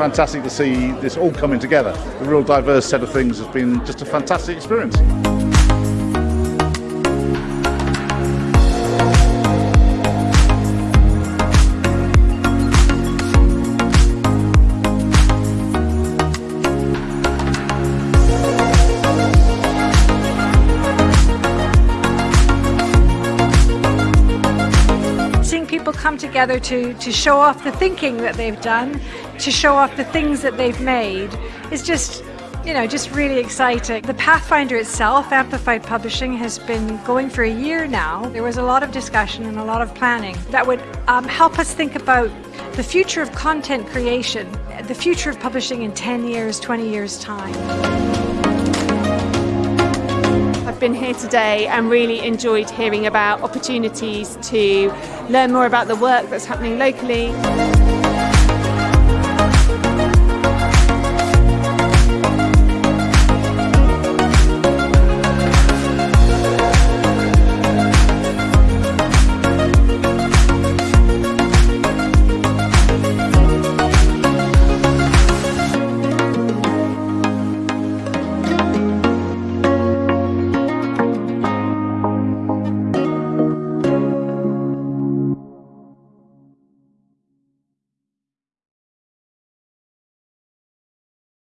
fantastic to see this all coming together. A real diverse set of things has been just a fantastic experience. People come together to, to show off the thinking that they've done, to show off the things that they've made, is just, you know, just really exciting. The Pathfinder itself, Amplified Publishing, has been going for a year now. There was a lot of discussion and a lot of planning that would um, help us think about the future of content creation, the future of publishing in 10 years, 20 years' time been here today and really enjoyed hearing about opportunities to learn more about the work that's happening locally.